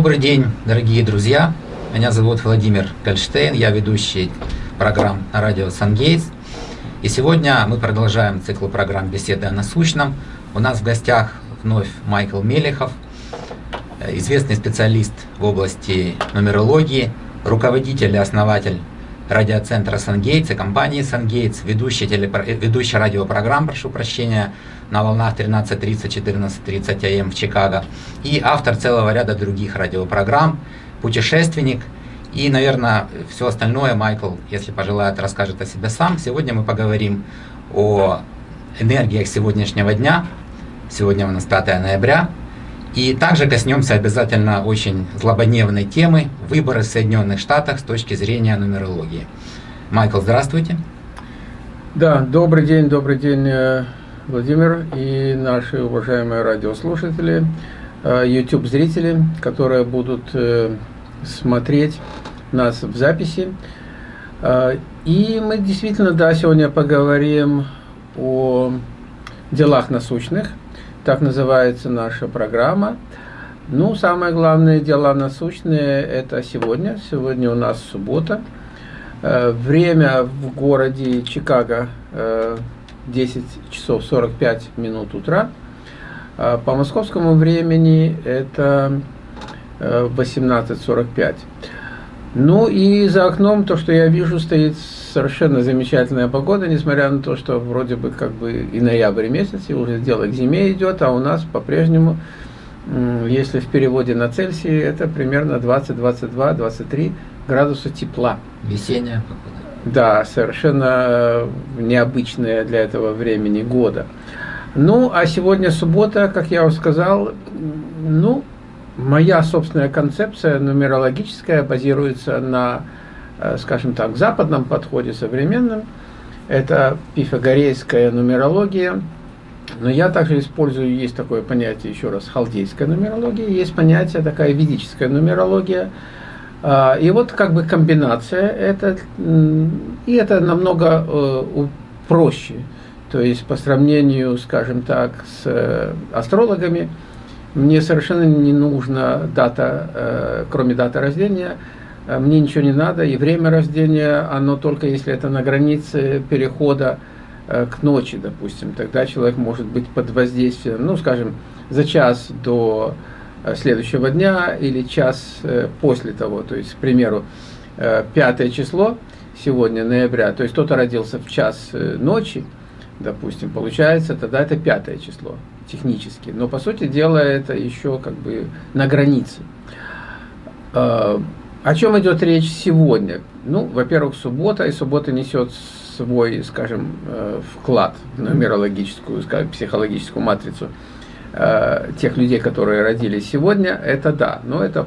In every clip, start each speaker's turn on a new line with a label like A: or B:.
A: Добрый день, дорогие друзья. Меня зовут Владимир Кальштейн, я ведущий программ радио «Сангейтс». И сегодня мы продолжаем цикл программ «Беседы о насущном». У нас в гостях вновь Майкл Мелехов, известный специалист в области нумерологии, руководитель и основатель радиоцентра «Сангейтс» и компании «Сангейтс», ведущий, телепро... ведущий радиопрограмм, прошу прощения, на волнах 13.30, 14.30 АМ в Чикаго, и автор целого ряда других радиопрограмм, путешественник, и, наверное, все остальное Майкл, если пожелает, расскажет о себе сам. Сегодня мы поговорим о энергиях сегодняшнего дня. Сегодня у нас 5 ноября. И также коснемся обязательно очень злободневной темы выборы в Соединенных Штатах с точки зрения нумерологии. Майкл, здравствуйте.
B: Да, добрый день, добрый день, э, Владимир и наши уважаемые радиослушатели, э, YouTube-зрители, которые будут э, смотреть нас в записи. И мы действительно, да, сегодня поговорим о делах насущных, так называется наша программа. Ну, самое главное дела насущные это сегодня. Сегодня у нас суббота. Э, время в городе Чикаго 10 э, часов 45 минут утра. Э, по московскому времени это 18.45. Ну и за окном то, что я вижу, стоит совершенно замечательная погода, несмотря на то, что вроде бы как бы и ноябрь месяц, и уже дело к зиме идет, а у нас по-прежнему, если в переводе на Цельсий, это примерно 20, 22, 23 градуса тепла.
A: Весенняя погода.
B: Да, совершенно необычная для этого времени года. Ну, а сегодня суббота, как я уже сказал, ну, моя собственная концепция нумерологическая базируется на, э, скажем так, западном подходе современном. Это пифагорейская нумерология. Но я также использую, есть такое понятие, еще раз, халдейская нумерология, есть понятие такая ведическая нумерология. А, и вот как бы комбинация, это, и это намного э, проще. То есть по сравнению, скажем так, с э, астрологами, мне совершенно не нужна дата, э, кроме даты рождения, э, мне ничего не надо, и время рождения, оно только если это на границе перехода э, к ночи, допустим, тогда человек может быть под воздействием, ну, скажем, за час до следующего дня или час после того, то есть, к примеру, пятое число сегодня, ноября, то есть кто-то родился в час ночи, допустим, получается, тогда это пятое число технически. Но, по сути дела, это еще как бы на границе. А, о чем идет речь сегодня? Ну, во-первых, суббота, и суббота несет свой, скажем, э, вклад в нумерологическую, скажем, психологическую матрицу э, тех людей, которые родились сегодня, это да. Но это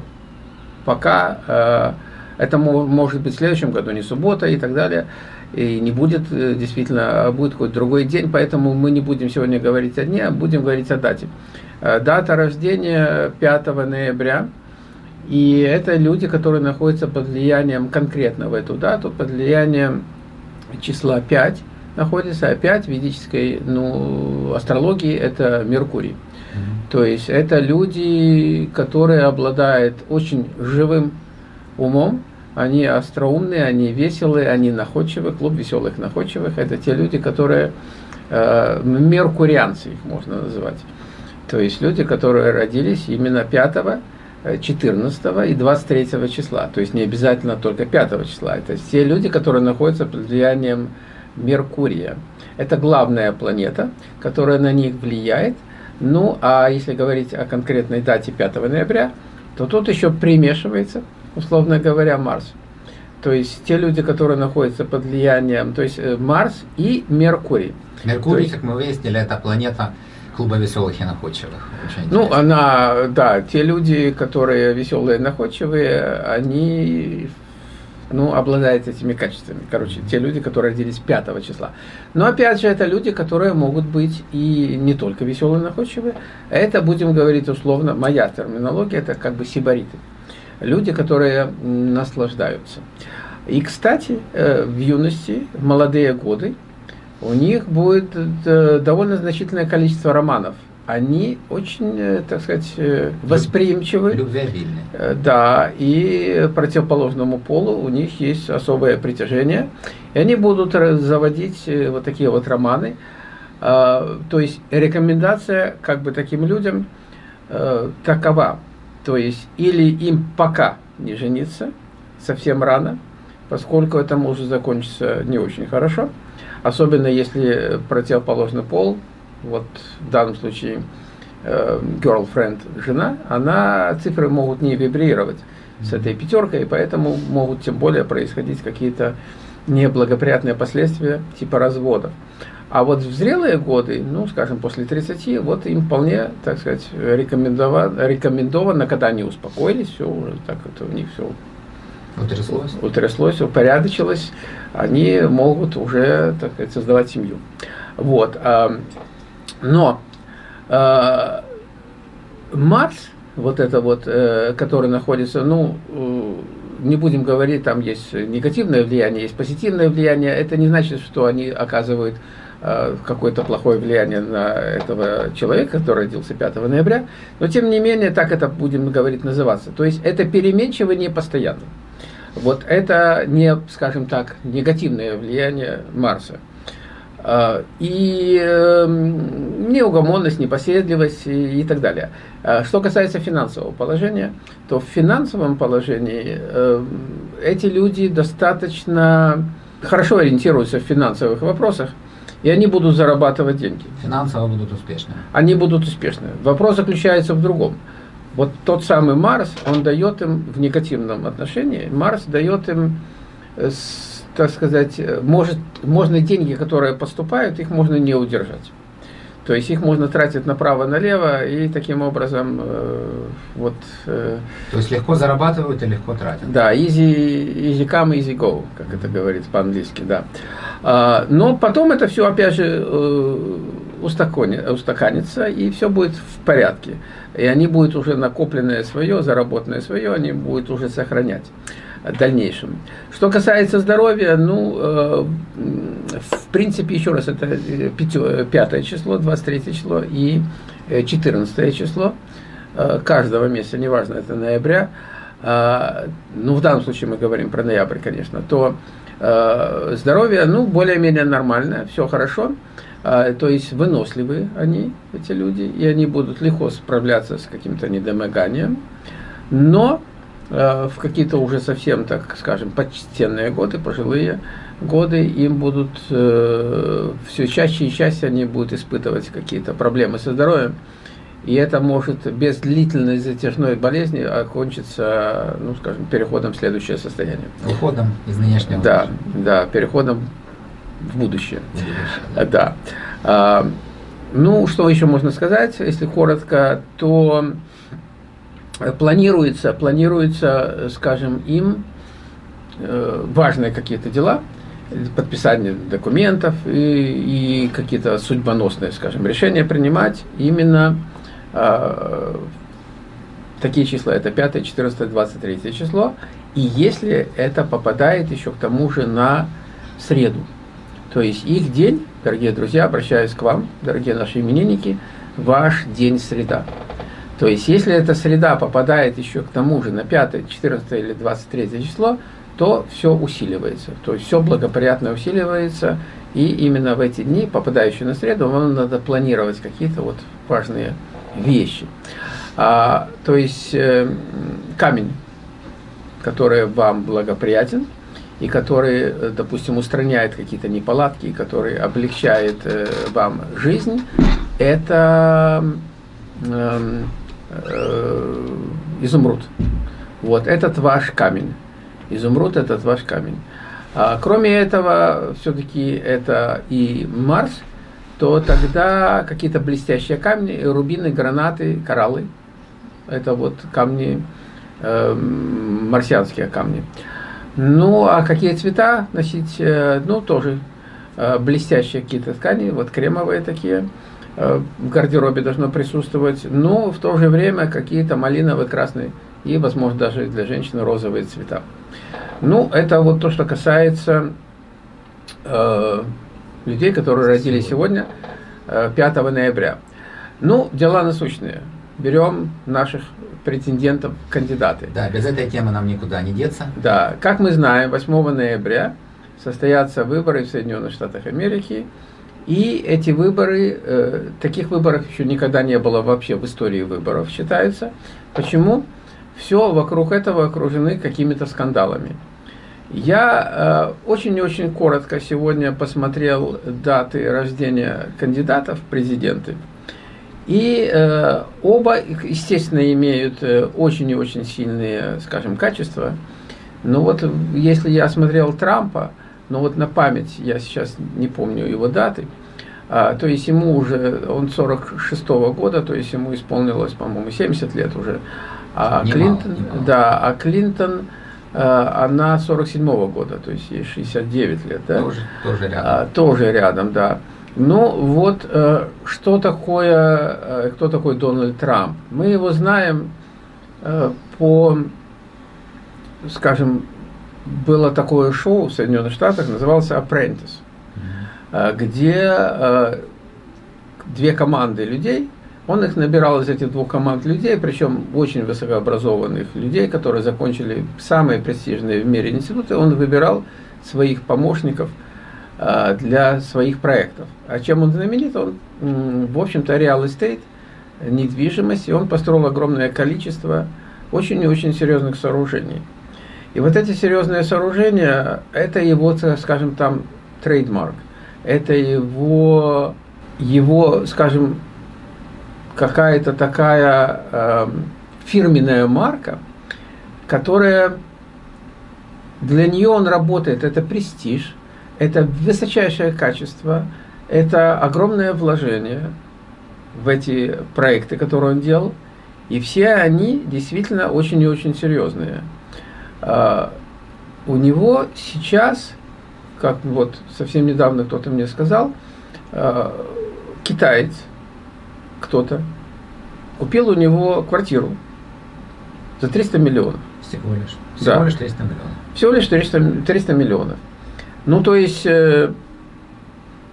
B: пока, э, это может быть в следующем году, не суббота и так далее и не будет э, действительно, а будет какой-то другой день, поэтому мы не будем сегодня говорить о дне, а будем говорить о дате. Э, дата рождения 5 ноября, и это люди, которые находятся под влиянием конкретно в эту дату, под влиянием числа 5 находится, а 5 в ведической ну, астрологии это Меркурий. То есть это люди, которые обладают очень живым умом, они остроумные, они веселые, они находчивые, клуб веселых находчивых. Это те люди, которые э, меркурианцы, их можно называть. То есть люди, которые родились именно 5, 14 э, и 23 числа. То есть не обязательно только 5 числа. Это те люди, которые находятся под влиянием Меркурия. Это главная планета, которая на них влияет. Ну, а если говорить о конкретной дате 5 ноября, то тут еще примешивается условно говоря, Марс. То есть те люди, которые находятся под влиянием, то есть э, Марс и Меркурий.
A: Меркурий, есть, как мы выяснили, это планета клуба веселых и находчивых.
B: Очень ну, она, да, те люди, которые веселые и находчивые, они ну, обладают этими качествами. Короче, те люди, которые родились 5 числа. Но опять же, это люди, которые могут быть и не только веселые и находчивые. Это, будем говорить условно, моя терминология, это как бы сибариты люди, которые наслаждаются. И, кстати, э, в юности, в молодые годы, у них будет э, довольно значительное количество романов они очень, э, так сказать, восприимчивы.
A: Любвеобильны.
B: Да, и противоположному полу у них есть особое притяжение. И они будут заводить вот такие вот романы. А, то есть рекомендация как бы таким людям такова. То есть или им пока не жениться, совсем рано, поскольку это может закончиться не очень хорошо. Особенно если противоположный пол вот в данном случае э, girlfriend, жена, она, цифры могут не вибрировать с этой пятеркой, и поэтому могут тем более происходить какие-то неблагоприятные последствия типа разводов. А вот в зрелые годы, ну, скажем, после 30, вот им вполне, так сказать, рекомендовано, рекомендовано когда они успокоились, все уже так это у них все утряслось, утряслось упорядочилось, они могут уже, так сказать, создавать семью. Вот. Но э, Марс, вот это вот, э, который находится, ну, э, не будем говорить, там есть негативное влияние, есть позитивное влияние, это не значит, что они оказывают какое-то плохое влияние на этого человека, который родился 5 ноября, но тем не менее, так это будем говорить называться. То есть это переменчиво не постоянно. Вот это не, скажем так, негативное влияние Марса. А, и эм, неугомонность, непоседливость и, и так далее. А, что касается финансового положения, то в финансовом положении эм, эти люди достаточно хорошо ориентируются в финансовых вопросах, и они будут зарабатывать деньги.
A: Финансово будут успешны.
B: Они будут успешны. Вопрос заключается в другом. Вот тот самый Марс, он дает им в негативном отношении, Марс дает им э, так сказать, может, можно деньги, которые поступают, их можно не удержать. То есть их можно тратить направо-налево и таким образом э, вот... Э,
A: То есть легко зарабатывают и легко тратят.
B: Да, easy, easy come, easy go, как это говорится по-английски, да. А, но потом это все опять же э, устаканится и все будет в порядке. И они будут уже накопленное свое, заработанное свое, они будут уже сохранять дальнейшем. Что касается здоровья, ну, э, в принципе, еще раз, это 5 э, число, 23 число и 14 э, число каждого месяца, неважно, это ноября, ну, в данном случае мы говорим про ноябрь, конечно, то здоровье, ну, более-менее нормальное, все хорошо, то есть выносливые они, эти люди, и они будут легко справляться с каким-то недомоганием, но в какие-то уже совсем, так скажем, почтенные годы, пожилые годы, им будут э, все чаще и чаще они будут испытывать какие-то проблемы со здоровьем. И это может без длительной затяжной болезни окончиться, ну, скажем, переходом в следующее состояние.
A: Уходом из нынешнего.
B: Да, да, переходом в будущее. В будущее да. А, ну, что еще можно сказать, если коротко, то планируется, планируется, скажем, им э, важные какие-то дела, подписание документов и, и какие-то судьбоносные, скажем, решения принимать именно э, такие числа, это 5, 14, 23 число, и если это попадает еще к тому же на среду. То есть их день, дорогие друзья, обращаюсь к вам, дорогие наши именинники, ваш день среда. То есть, если эта среда попадает еще к тому же на 5, 14 или 23 число, то все усиливается. То есть, все благоприятно усиливается, и именно в эти дни, попадающие на среду, вам надо планировать какие-то вот важные вещи. А, то есть, э, камень, который вам благоприятен, и который, э, допустим, устраняет какие-то неполадки, который облегчает э, вам жизнь, это... Э, э, изумруд. Вот, этот ваш камень. Изумруд – этот ваш камень. А, кроме этого, все-таки это и Марс, то тогда какие-то блестящие камни, рубины, гранаты, кораллы. Это вот камни, э, марсианские камни. Ну, а какие цвета носить? Э, ну, тоже э, блестящие какие-то ткани, вот кремовые такие – в гардеробе должно присутствовать, но в то же время какие-то малиновые, красные и, возможно, даже для женщины розовые цвета. Ну, это вот то, что касается э, людей, которые родились сегодня, э, 5 ноября. Ну, дела насущные. Берем наших претендентов кандидаты.
A: Да, без этой темы нам никуда не деться.
B: Да, как мы знаем, 8 ноября состоятся выборы в Соединенных Штатах Америки, и эти выборы, э, таких выборов еще никогда не было вообще в истории выборов, считается. Почему? Все вокруг этого окружены какими-то скандалами. Я э, очень коротко сегодня посмотрел даты рождения кандидатов в президенты. И э, оба, естественно, имеют э, очень и очень сильные, скажем, качества. Но вот если я смотрел Трампа, но вот на память, я сейчас не помню его даты, а, то есть ему уже, он 46 -го года, то есть ему исполнилось, по-моему, 70 лет уже. А
A: немало,
B: Клинтон,
A: немало.
B: да, а Клинтон, а, она 47 -го года, то есть ей 69 лет, да?
A: Тоже, тоже рядом.
B: А, тоже рядом, да. Ну вот, э, что такое, э, кто такой Дональд Трамп? Мы его знаем э, по, скажем, было такое шоу в Соединенных Штатах, называлось Apprentice, э, где э, две команды людей, он их набирал из этих двух команд людей, причем очень высокообразованных людей, которые закончили самые престижные в мире институты, он выбирал своих помощников э, для своих проектов. А чем он знаменит? Он, в общем-то, real estate, недвижимость, и он построил огромное количество очень и очень серьезных сооружений. И вот эти серьезные сооружения, это его, скажем, там, трейдмарк. Это его, его скажем, какая-то такая э, фирменная марка, которая для нее он работает, это престиж, это высочайшее качество, это огромное вложение в эти проекты, которые он делал, и все они действительно очень и очень серьезные. А, у него сейчас, как вот совсем недавно кто-то мне сказал, а, китаец, кто-то, купил у него квартиру за 300 миллионов.
A: Всего лишь.
B: Да.
A: Всего лишь 300 миллионов.
B: Всего лишь 300, 300 миллионов. Ну, то есть, э,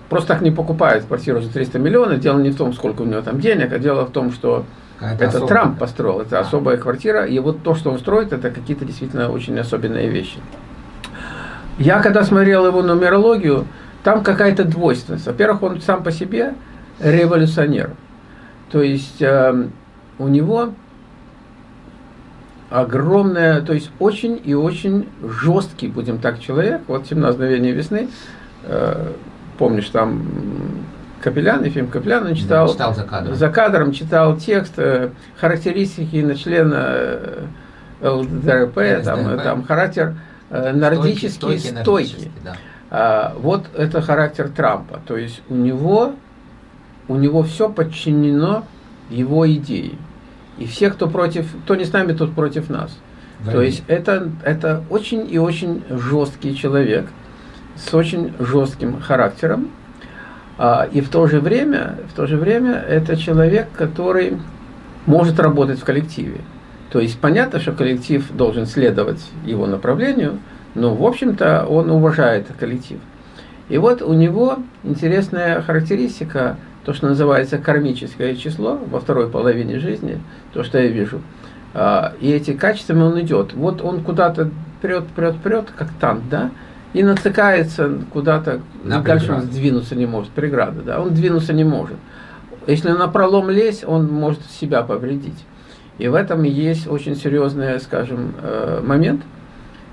B: просто так не покупают квартиру за 300 миллионов. Дело не в том, сколько у него там денег, а дело в том, что
A: Какая-то
B: это
A: особая-
B: Трамп построил, это
A: А.
B: особая квартира, и вот то, что он строит, это какие-то действительно очень особенные вещи. Я когда смотрел его нумерологию, там какая-то двойственность. Во-первых, он сам по себе революционер. То есть э, у него огромное, то есть очень и очень жесткий, будем так, человек. Вот «17 мгновений весны», э, помнишь, там Капелян, и фильм Капелян читал.
A: Да, читал за кадром.
B: За кадром читал текст, э, характеристики на члена э, ЛДРП, там,
A: ЛДРП.
B: там характер э, нордический,
A: Стойкий,
B: стойкий.
A: нордический, да.
B: А, вот это характер Трампа. То есть у него, у него все подчинено его идее. И все, кто против, кто не с нами, тот против нас. То
A: Войне.
B: есть это, это очень и очень жесткий человек с очень жестким характером. А, и в то же время, в то же время это человек, который может работать в коллективе. То есть понятно, что коллектив должен следовать его направлению, но в общем-то он уважает коллектив. И вот у него интересная характеристика, то, что называется кармическое число во второй половине жизни, то, что я вижу. А, И эти качествами он идет. Вот он куда-то прет, прет, прет, как танк, да, и натыкается куда-то,
A: На
B: дальше он сдвинуться не может, преграда, да, он двинуться не может. Если на пролом лезть, он может себя повредить. И в этом есть очень серьезный, скажем, э, момент.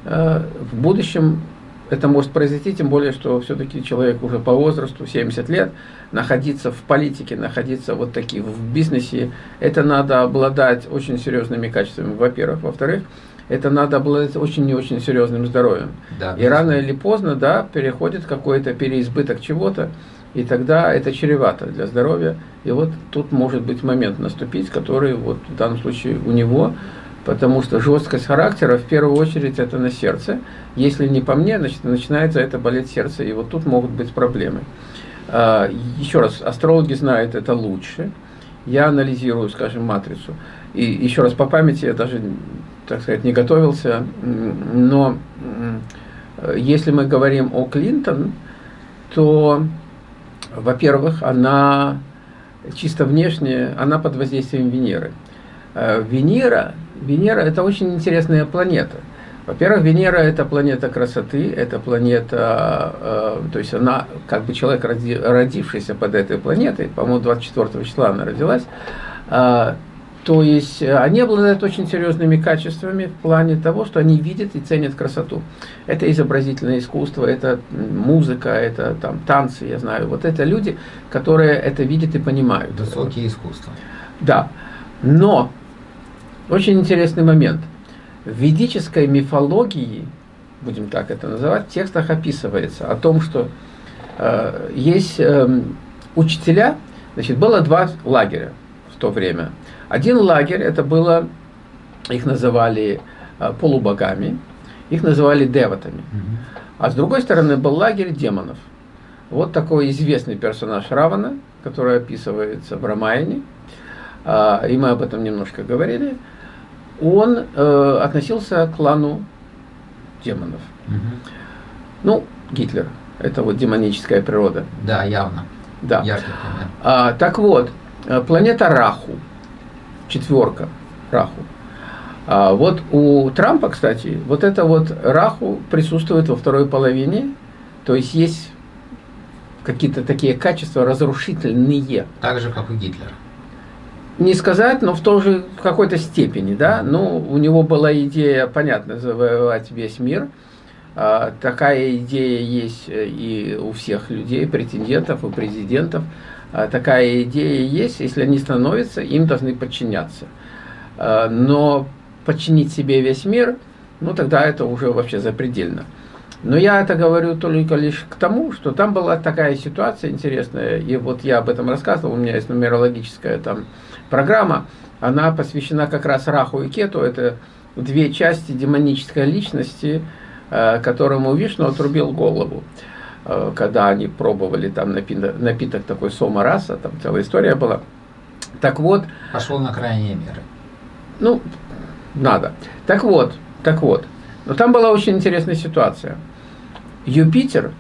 B: Э, В будущем это может произойти, тем более, что все-таки человек уже по возрасту, 70 лет, находиться в политике, находиться вот таких в бизнесе, это надо обладать очень серьезными качествами, во-первых. Во-вторых, это надо обладать очень и очень серьезным здоровьем.
A: Да,
B: И рано или поздно, да, переходит какой-то переизбыток чего-то, и тогда это чревато для здоровья. И вот тут может быть момент наступить, который вот в данном случае у него, потому что жесткость характера в первую очередь это на сердце. Если не по мне, значит начинается это болеть сердце, и вот тут могут быть проблемы. А, Еще раз, астрологи знают это лучше. Я анализирую, скажем, матрицу. И еще раз по памяти я даже, так сказать, не готовился, но если мы говорим о Клинтон, то, во-первых, она чисто внешне, она под воздействием Венеры. Э, Венера, Венера – это очень интересная планета. Во-первых, Венера – это планета красоты, это планета, э, то есть она, как бы человек, роди, родившийся под этой планетой, по-моему, 24 числа она родилась, э, то есть э, они обладают очень серьезными качествами в плане того, что они видят и ценят красоту. Это изобразительное искусство, это музыка, это там танцы, я знаю. Вот это люди, которые это видят и понимают.
A: Высокие искусства.
B: Да. Но очень интересный момент. В ведической мифологии, будем так это называть, в текстах описывается о том, что э, есть э, учителя, значит, было два лагеря в то время – один лагерь, это было, их называли э, полубогами, их называли деватами. А с другой стороны был лагерь демонов. Вот такой известный персонаж Равана, который описывается в Рамаяне, а, и мы об этом немножко говорили, он э, относился к клану демонов. Ну, Гитлер, это вот демоническая природа.
A: Да, явно.
B: Да. А, так вот, э, планета Раху – четверка Раху. А вот у Трампа, кстати, вот это вот Раху присутствует во второй половине, то есть есть какие-то такие качества разрушительные.
A: Так же, как у Гитлера.
B: Не сказать, но в той же в какой-то степени, да. Ну, у него была идея, понятно, завоевать весь мир. А, такая идея есть и у всех людей, претендентов, у президентов. А, такая идея есть, если они становятся, им должны подчиняться. А, но подчинить себе весь мир, ну тогда это уже вообще запредельно. Но я это говорю только лишь к тому, что там была такая ситуация интересная, и вот я об этом рассказывал, у меня есть нумерологическая там программа, она посвящена как раз Раху и Кету, это две части демонической личности, а, которому Вишну отрубил голову. Э, когда они пробовали там напиток, напиток такой сома раса, там целая история была. Так вот...
A: Пошел на крайние меры.
B: Ну, надо. Так вот, так вот. Но там была очень интересная ситуация. Юпитер,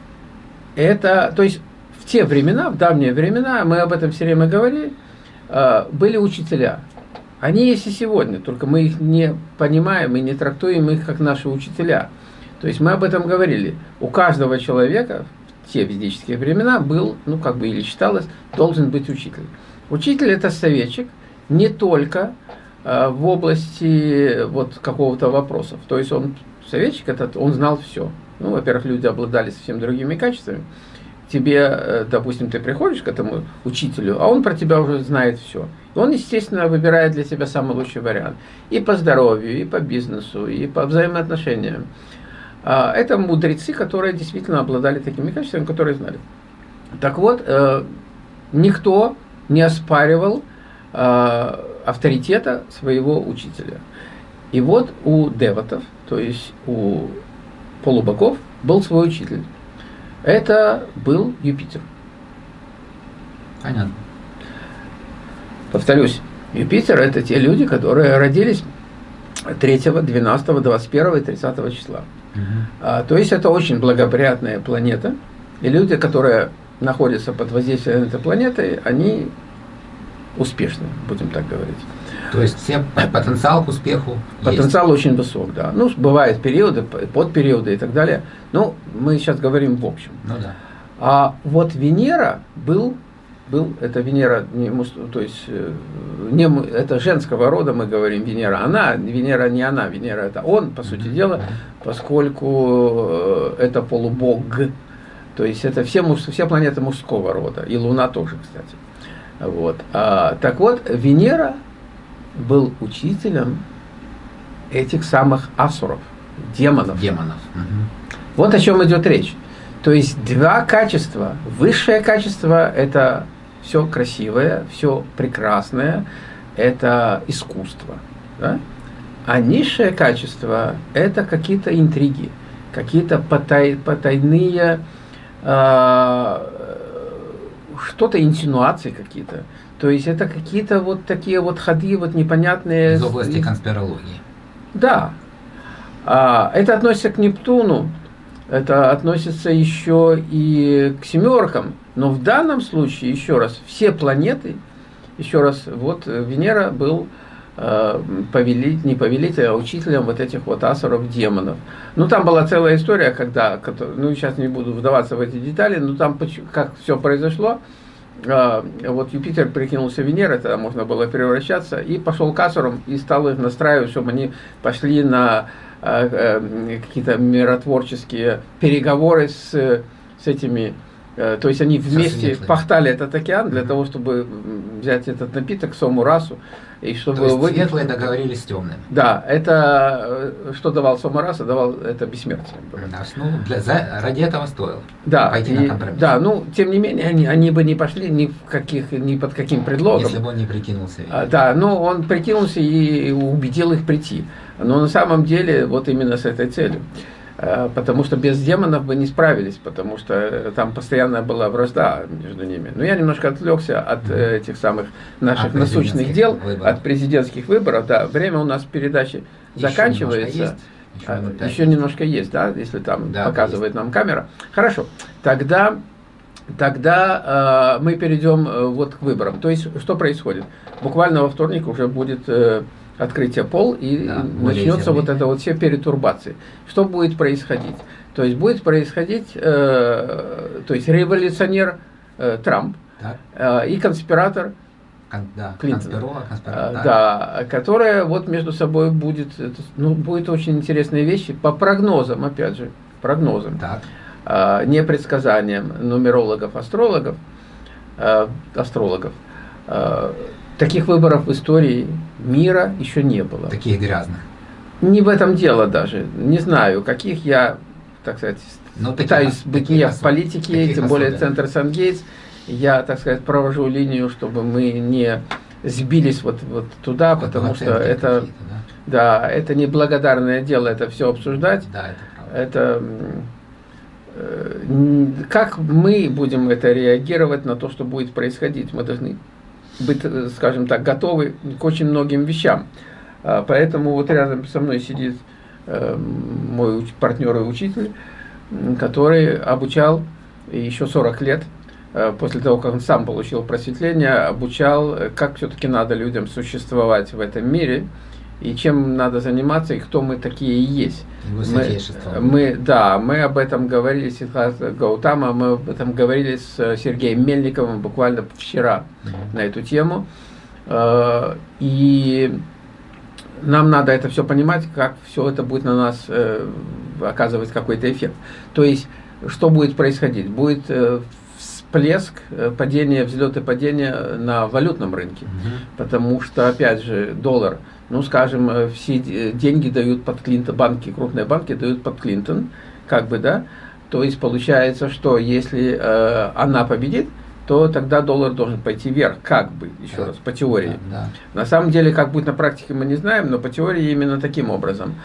B: это, то есть в те времена, в давние времена, мы об этом все время говорили, э, были учителя. Они есть и сегодня, только мы их не понимаем и не трактуем их как наши учителя. То есть мы об этом говорили. У каждого человека те ведические времена был, ну как бы или считалось, должен быть учитель. Учитель это советчик не только э, в области вот какого-то вопросов. То есть он советчик этот, он знал все. Ну, во-первых, люди обладали совсем другими качествами. Тебе, э, допустим, ты приходишь к этому учителю, а он про тебя уже знает все. Он, естественно, выбирает для тебя самый лучший вариант. И по здоровью, и по бизнесу, и по взаимоотношениям. А, это мудрецы, которые действительно обладали такими качествами, которые знали. Так вот, э, никто не оспаривал э, авторитета своего учителя. И вот у деватов, то есть у полубоков, был свой учитель. Это был Юпитер.
A: Понятно.
B: Повторюсь, Юпитер это те люди, которые родились 3, 12, 21 и 30 числа. А, то есть это очень благоприятная планета, и люди, которые находятся под воздействием этой планеты, они успешны, будем так говорить.
A: То есть все потенциал к успеху
B: Потенциал есть. очень высок, да. Ну, бывают периоды, подпериоды и так далее. Но мы сейчас говорим в общем.
A: Ну да.
B: А вот Венера был был, это Венера, не, то есть э, не, это женского рода, мы говорим Венера, она, Венера не она, Венера это он, по сути дела, поскольку э, это полубог, то есть это все, все планеты мужского рода, и Луна тоже, кстати. Вот. А, так вот, Венера был учителем этих самых асуров, демонов.
A: Демонов.
B: Вот о чем идет речь. То есть два качества. Высшее качество – это все красивое, все прекрасное, это искусство. Да? А низшее качество – это какие-то интриги, какие-то потай, потайные, э, что-то инсинуации какие-то. То есть это какие-то вот такие вот ходы вот непонятные.
A: Из области конспирологии.
B: Да. А, это относится к Нептуну, это относится еще и к семеркам. Но в данном случае, еще раз, все планеты еще раз, вот Венера был э, повелитель, не повелитель, а учителем вот этих вот асуров, демонов. Ну, там была целая история, когда, ну, сейчас не буду вдаваться в эти детали, но там как все произошло, э, вот Юпитер прикинулся Венерой, тогда можно было превращаться, и пошел к асурам и стал их настраивать, чтобы они пошли на э, какие-то миротворческие переговоры с, с этими Э, то есть они вместе пахтали этот океан для того, чтобы взять этот напиток, сому расу.
A: И чтобы То есть вы... светлые договорились с темными.
B: Да, это э, что давал сому раса, давал это бессмертие.
A: Да, ну, для, за, ради этого стоило
B: да, пойти и, на компромисс. Да, ну, тем не менее, они, они бы не пошли ни, в каких, ни под каким предлогом.
A: Если бы он не прикинулся.
B: А, да, ну, он прикинулся и убедил их прийти. Но на самом деле, вот именно с этой целью. Э, потому что без демонов бы не справились, потому что э, там постоянная была вражда между ними. Но я немножко отвлекся от э, этих самых наших от насущных дел, выборов. от президентских выборов. Да, время у нас передачи еще заканчивается. Немножко еще, а, еще немножко есть, да, если там да, показывает нам камера. Хорошо, тогда, тогда э, мы перейдем вот к выборам. То есть, что происходит? Буквально во вторник уже будет... Э, открытие пол, и да, начнется вот это вот все перетурбации. Что будет происходить? То есть будет происходить, э, то есть революционер э, Трамп э, и конспиратор
A: Кон, да, Клинтон,
B: э, да. да, которая вот между собой будет, ну, будет очень интересные вещи по прогнозам, опять же, прогнозам, так. Э, не предсказаниям нумерологов, астрологов, э, астрологов. Э, таких выборов в истории мира еще не было.
A: Таких грязных.
B: Не в этом дело даже. Не знаю, каких я, так сказать, Но ну, пытаюсь таких, быть не в политике, тем более Центр Сан-Гейтс. Я, так сказать, провожу линию, чтобы мы не сбились вот, вот туда, вот потому что это, да? да, это неблагодарное дело, это все обсуждать. Да, это Это э, как мы будем это реагировать на то, что будет происходить? Мы должны быть, э, скажем так, готовы к очень многим вещам. А, поэтому вот рядом со мной сидит э, мой партнер и учитель, который обучал еще 40 лет, э, после того, как он сам получил просветление, обучал, как все-таки надо людям существовать в этом мире, и чем надо заниматься, и кто мы такие есть. Мы, мы, да, мы об этом говорили с Гаутама, мы об этом говорили с Сергеем Мельниковым буквально вчера mm -hmm. на эту тему. Э, и нам надо это все понимать, как все это будет на нас э, оказывать какой-то эффект. То есть, что будет происходить? Будет э, всплеск, падение, взлет и падение на валютном рынке. Mm -hmm. Потому что, опять же, доллар – ну, скажем, э, все деньги дают под Клинтон, банки, крупные банки дают под Клинтон, как бы, да, то есть получается, что если э, она победит, то тогда доллар должен пойти вверх, как бы, еще да. раз, по теории. Да, да. На самом деле, как будет на практике, мы не знаем, но по теории именно таким образом.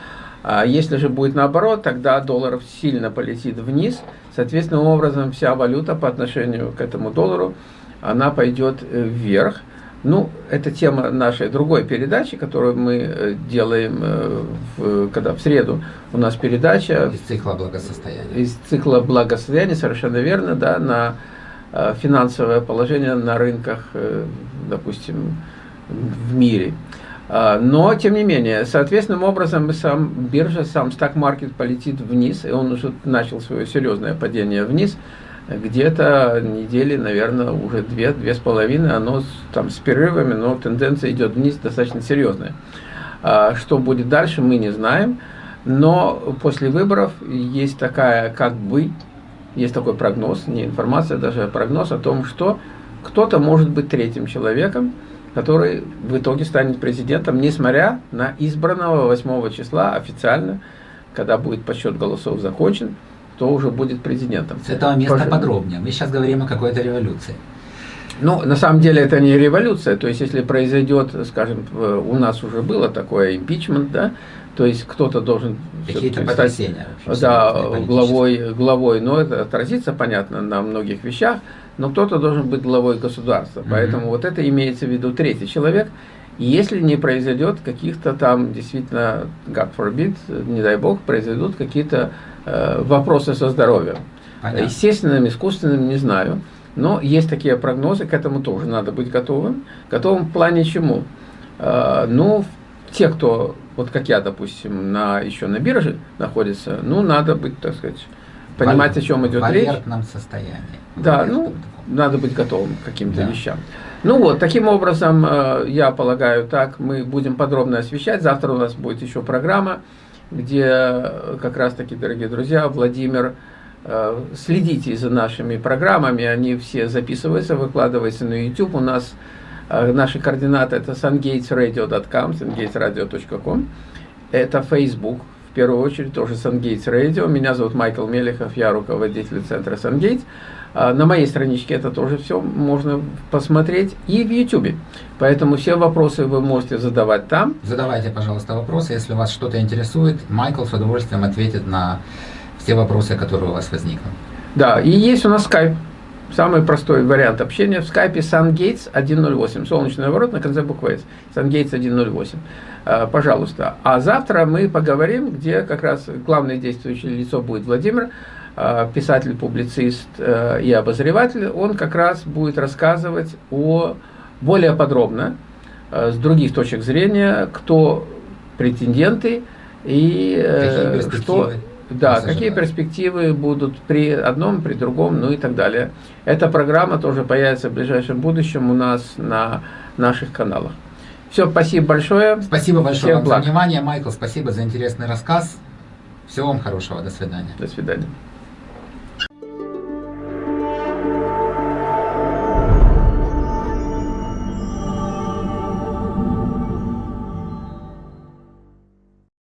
B: А если же будет наоборот, тогда доллар сильно полетит вниз, соответственно, образом вся валюта по отношению к этому доллару, она пойдет э, вверх. Ну, это тема нашей другой передачи, которую мы э, делаем, э, в, когда в среду у нас передача.
A: Из цикла благосостояния.
B: Из цикла благосостояния, совершенно верно, да, на э, финансовое положение на рынках, допустим, в мире. А, но, тем не менее, соответственным образом сам биржа, сам стак-маркет полетит вниз, и он уже начал свое серьезное падение вниз – где-то недели, наверное, уже две, две с половиной, оно там с перерывами, но тенденция идет вниз достаточно серьезная. А что будет дальше, мы не знаем, но после выборов есть такая, как бы, есть такой прогноз, не информация, даже прогноз о том, что кто-то может быть третьим человеком, который в итоге станет президентом, несмотря на избранного 8 числа официально, когда будет подсчет голосов закончен, кто уже будет президентом.
A: С этого места Пож... подробнее. Мы сейчас говорим о какой-то революции.
B: Ну, на самом деле это не революция. То есть, если произойдет, скажем, у нас уже было такое импичмент, да, то есть кто-то должен
A: стать
B: да, главой, главой, но это отразится, понятно, на многих вещах, но кто-то должен быть главой государства. Mm -hmm. Поэтому вот это имеется в виду третий человек. Если не произойдет каких-то там, действительно, God forbid, не дай бог, произойдут какие-то Э, вопросы со здоровьем. Понятно. Естественным, искусственным, не знаю. Но есть такие прогнозы, к этому тоже надо быть готовым. Готовым в плане чему? Э, ну, те, кто, вот как я, допустим, на, еще на бирже находится, ну, надо быть, так сказать, понимать, о чем идет речь.
A: В состоянии.
B: Да, ну, надо быть готовым к каким-то да. вещам. Ну вот, таким образом, э, я полагаю, так мы будем подробно освещать. Завтра у нас будет еще программа, где э, как раз-таки, дорогие друзья, Владимир, э, следите за нашими программами, они все записываются, выкладываются на YouTube. У нас наши координаты это sungatesradio.com, sungatesradio.com. Это Facebook, в первую очередь, тоже Sungates Radio. Меня зовут Майкл Мелехов, я руководитель центра Sungates. А, на моей страничке это тоже все можно посмотреть и в YouTube. Поэтому все вопросы вы можете задавать там.
A: Задавайте, пожалуйста, вопросы. Если вас что-то интересует, Майкл с удовольствием ответит на все вопросы, которые у вас возникнут.
B: Да, и есть у нас скайп. Самый простой вариант общения в скайпе SunGates 108. Солнечный ворот на конце буквы S. SunGates 108. А, пожалуйста. А завтра мы поговорим, где как раз главное действующее лицо будет Владимир. Э, писатель, публицист э, и обозреватель, он как раз будет рассказывать о более подробно, э, с других точек зрения, кто претенденты и
A: какие
B: что... Да, какие перспективы будут при одном, при другом, ну и так далее. Эта программа тоже появится в ближайшем будущем у нас на наших каналах. Все, спасибо большое.
A: Спасибо большое вам благ. за внимание, Майкл, спасибо за интересный рассказ. Всего вам хорошего, до свидания.
B: До свидания.